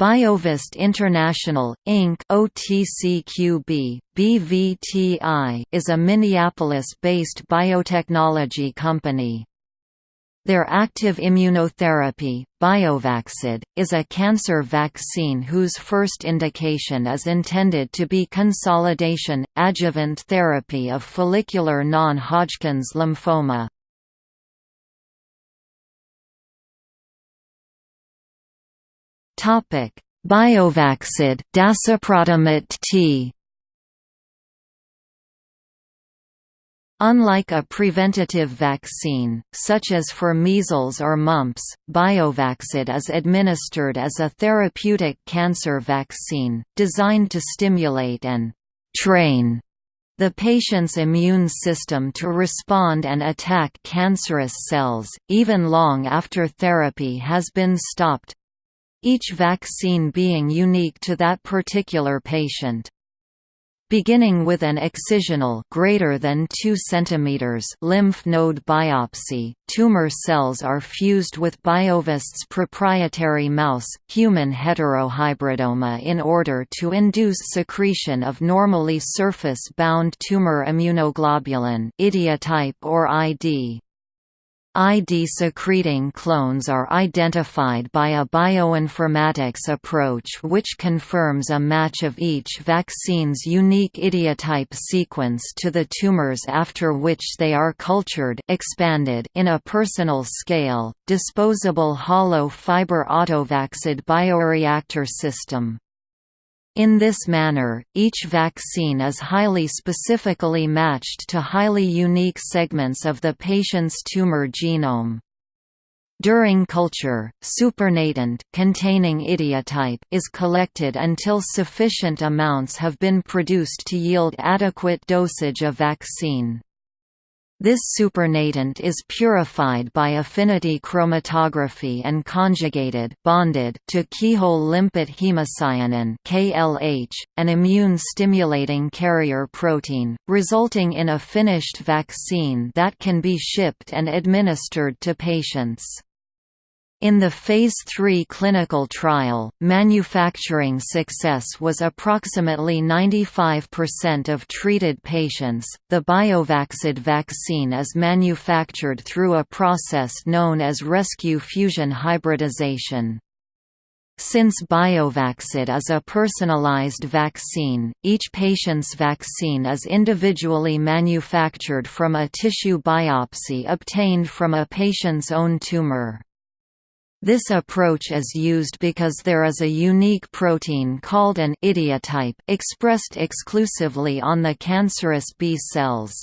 Biovest International, Inc. OTCQB, BVTI is a Minneapolis-based biotechnology company. Their active immunotherapy, Biovaxid, is a cancer vaccine whose first indication is intended to be consolidation, adjuvant therapy of follicular non-Hodgkin's lymphoma. Topic: Biovaxid, Dasiprotimut T. Unlike a preventative vaccine, such as for measles or mumps, Biovaxid is administered as a therapeutic cancer vaccine, designed to stimulate and «train» the patient's immune system to respond and attack cancerous cells, even long after therapy has been stopped, each vaccine being unique to that particular patient. Beginning with an excisional greater than 2 cm lymph node biopsy, tumor cells are fused with Biovest's proprietary mouse, human heterohybridoma in order to induce secretion of normally surface-bound tumor immunoglobulin idiotype or ID. ID-secreting clones are identified by a bioinformatics approach which confirms a match of each vaccine's unique idiotype sequence to the tumors after which they are cultured expanded in a personal scale, disposable hollow fiber autovaxid bioreactor system. In this manner, each vaccine is highly specifically matched to highly unique segments of the patient's tumor genome. During culture, supernatant containing idiotype is collected until sufficient amounts have been produced to yield adequate dosage of vaccine. This supernatant is purified by affinity chromatography and conjugated bonded to keyhole limpet hemocyanin KLH, an immune-stimulating carrier protein, resulting in a finished vaccine that can be shipped and administered to patients. In the Phase III clinical trial, manufacturing success was approximately 95% of treated patients. The Biovaxid vaccine is manufactured through a process known as rescue fusion hybridization. Since Biovaxid is a personalized vaccine, each patient's vaccine is individually manufactured from a tissue biopsy obtained from a patient's own tumor. This approach is used because there is a unique protein called an idiotype expressed exclusively on the cancerous B cells.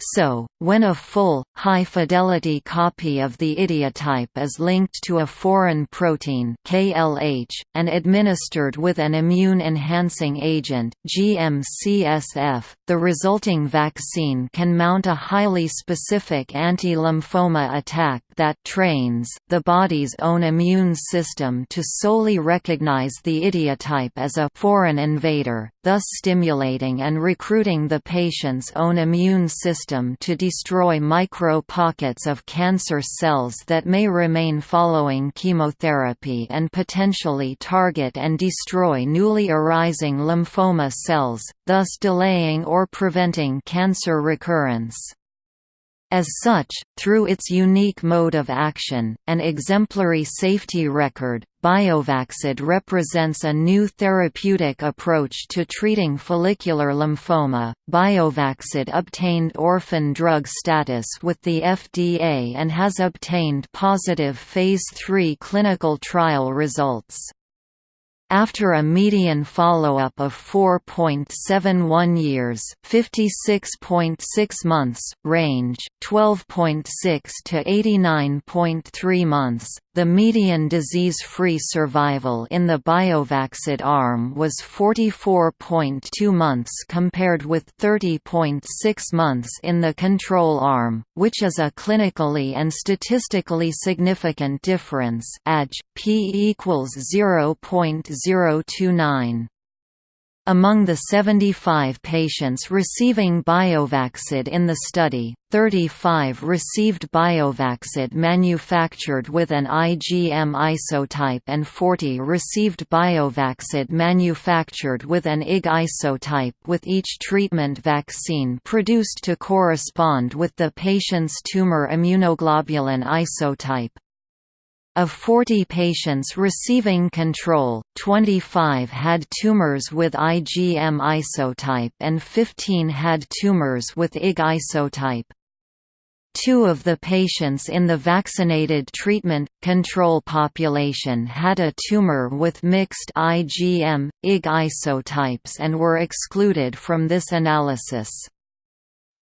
So, when a full, high-fidelity copy of the idiotype is linked to a foreign protein KLH, and administered with an immune-enhancing agent GM-CSF, the resulting vaccine can mount a highly specific anti-lymphoma attack that trains the body's own immune system to solely recognize the idiotype as a foreign invader, thus stimulating and recruiting the patient's own immune system to destroy micro-pockets of cancer cells that may remain following chemotherapy and potentially target and destroy newly arising lymphoma cells, thus delaying or preventing cancer recurrence. As such, through its unique mode of action, and exemplary safety record, Biovaxid represents a new therapeutic approach to treating follicular lymphoma. Biovaxid obtained orphan drug status with the FDA and has obtained positive Phase III clinical trial results. After a median follow-up of 4.71 years 56.6 months, range, 12.6 to 89.3 months, the median disease-free survival in the Biovaxid arm was 44.2 months compared with 30.6 months in the control arm, which is a clinically and statistically significant difference p equals 0.029. Among the 75 patients receiving Biovaxid in the study, 35 received Biovaxid manufactured with an IgM isotype and 40 received Biovaxid manufactured with an IG isotype with each treatment vaccine produced to correspond with the patient's tumor immunoglobulin isotype. Of 40 patients receiving control, 25 had tumors with IgM isotype and 15 had tumors with IG isotype. Two of the patients in the vaccinated treatment control population had a tumor with mixed IgM, IG isotypes and were excluded from this analysis.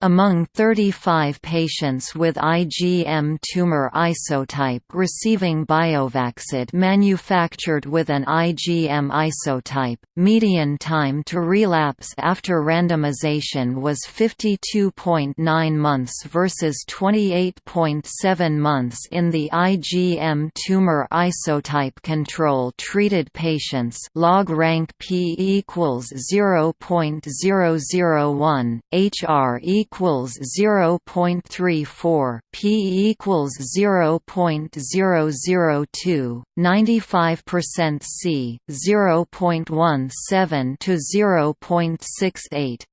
Among 35 patients with IgM tumor isotype receiving Biovaxid manufactured with an IgM isotype, median time to relapse after randomization was 52.9 months versus 28.7 months in the IgM tumor isotype control treated patients log rank P equals 0.001, HR equals equals 0.34, p equals 0.002, 95% C, 0.17 to 0.68.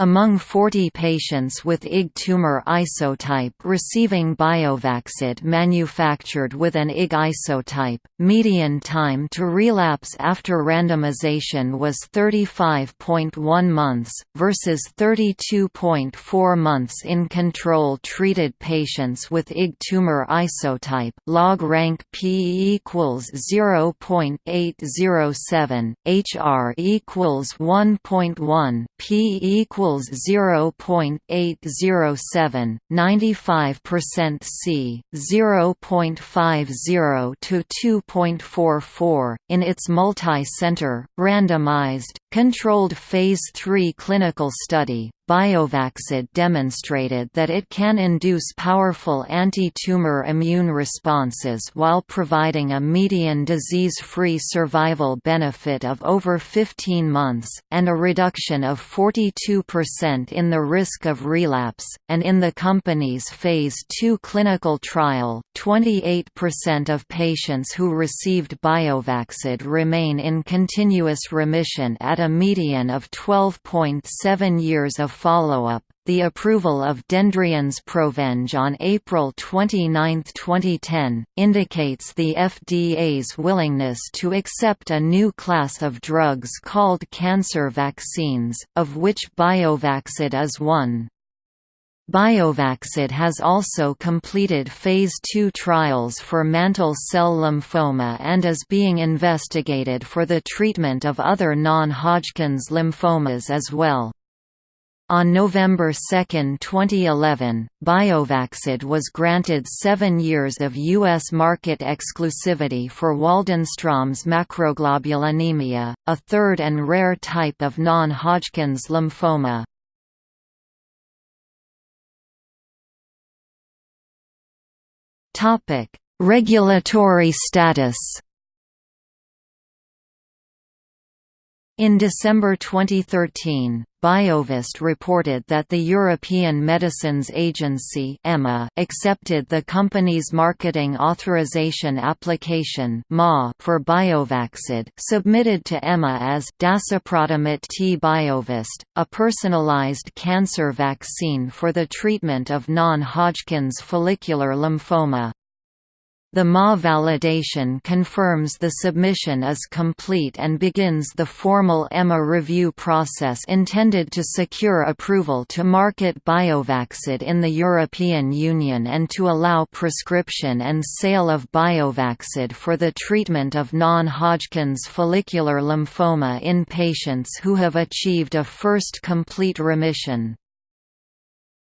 Among 40 patients with IG tumor isotype receiving Biovaxid manufactured with an IG isotype, median time to relapse after randomization was 35.1 months, versus 32.4 months in control-treated patients with IG tumor isotype log rank P equals 0.807, HR equals 1.1, P equals equals 0.807, 95% C, 0.50 to 2.44. In its multi-center, randomized, controlled phase 3 clinical study, Biovaxid demonstrated that it can induce powerful anti-tumor immune responses while providing a median disease-free survival benefit of over 15 months, and a reduction of 42% in the risk of relapse, and in the company's Phase 2 clinical trial, 28% of patients who received Biovaxid remain in continuous remission at a median of 12.7 years of follow-up, the approval of Dendreon's Provenge on April 29, 2010, indicates the FDA's willingness to accept a new class of drugs called cancer vaccines, of which Biovaxid is one. Biovaxid has also completed Phase II trials for mantle cell lymphoma and is being investigated for the treatment of other non-Hodgkin's lymphomas as well. On November 2, 2011, Biovaxid was granted seven years of U.S. market exclusivity for Waldenstrom's macroglobulinemia, a third and rare type of non-Hodgkin's lymphoma. Regulatory status In December 2013, Biovest reported that the European Medicines Agency EMA accepted the company's marketing authorization application for Biovaxid submitted to EMA as Dasiprotimut T Biovest, a personalized cancer vaccine for the treatment of non-Hodgkin's follicular lymphoma. The MA validation confirms the submission is complete and begins the formal EMA review process intended to secure approval to market Biovaxid in the European Union and to allow prescription and sale of Biovaxid for the treatment of non-Hodgkin's follicular lymphoma in patients who have achieved a first complete remission.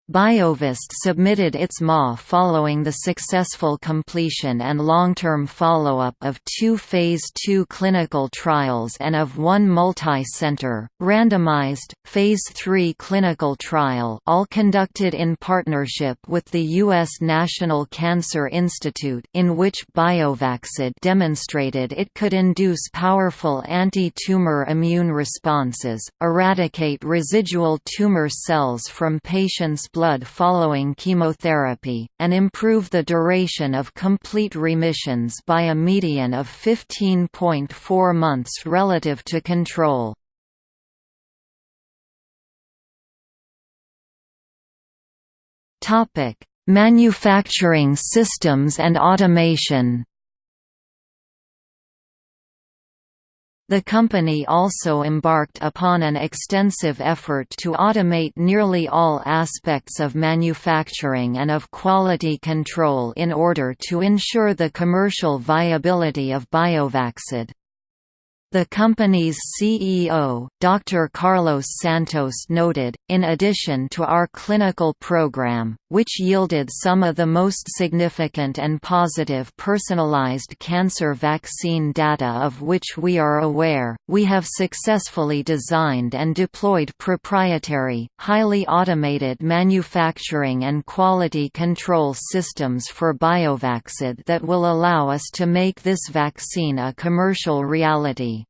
Biovest submitted its MA following the successful completion and long-term follow-up of two Phase II clinical trials and of one multi-center, randomized, Phase III clinical trial all conducted in partnership with the U.S. National Cancer Institute in which Biovaxid demonstrated it could induce powerful anti-tumor immune responses, eradicate residual tumor cells from patients' blood following chemotherapy, and improve the duration of complete remissions by a median of 15.4 months relative to control. Manufacturing systems and automation The company also embarked upon an extensive effort to automate nearly all aspects of manufacturing and of quality control in order to ensure the commercial viability of Biovaxid. The company's CEO, Dr. Carlos Santos noted, in addition to our clinical program, which yielded some of the most significant and positive personalized cancer vaccine data of which we are aware, we have successfully designed and deployed proprietary, highly automated manufacturing and quality control systems for Biovaxid that will allow us to make this vaccine a commercial reality.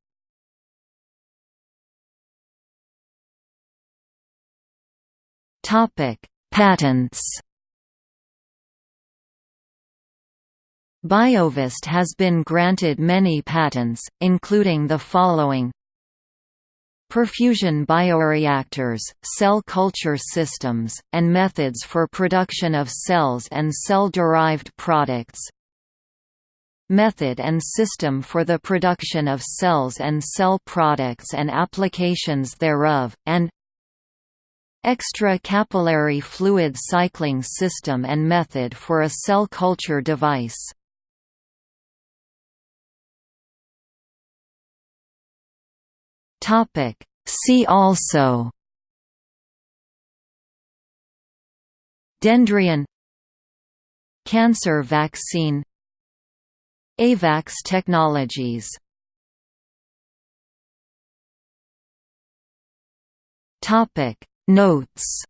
Topic: Patents. Biovest has been granted many patents, including the following Perfusion bioreactors, cell culture systems, and methods for production of cells and cell-derived products Method and system for the production of cells and cell products and applications thereof, and Extra-capillary fluid cycling system and method for a cell culture device. See also Dendreon Cancer vaccine AVAX technologies Topic Notes